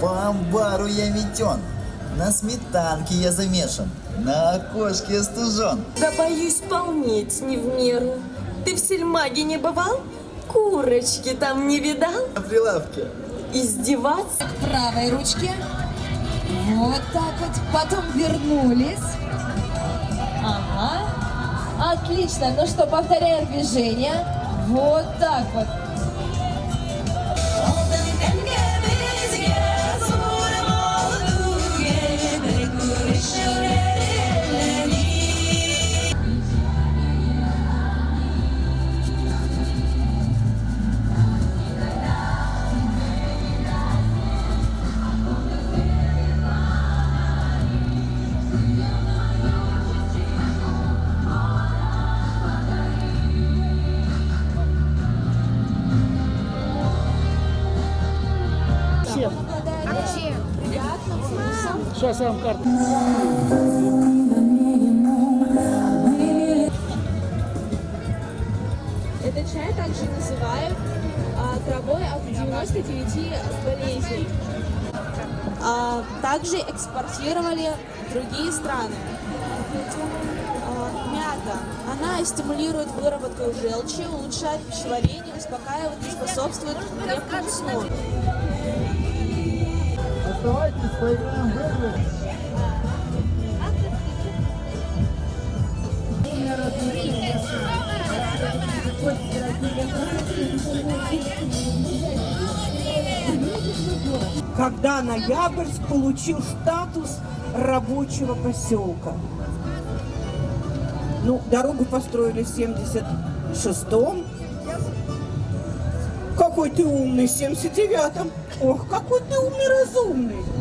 По амбару я метен, на сметанке я замешан, на окошке я стужен. Да боюсь полнеть не в меру. Ты в сельмаге не бывал? Курочки там не видал? На прилавке. Издеваться? к правой ручке. Вот так вот. Потом вернулись. Ага. Отлично. Ну что, повторяем движение. Вот так вот. Сейчас я вам карту. Этот чай также называют а, травой от 99 болезней. А, также экспортировали в другие страны. А, мята. Она стимулирует выработку желчи, улучшает пищеварение, успокаивает и способствует крепкому сну. Поиграем в игры. когда Ноябрьск получил статус рабочего поселка. Ну, дорогу построили в 76-м. Какой ты умный, в 79-м. Ох, какой ты умный, разумный.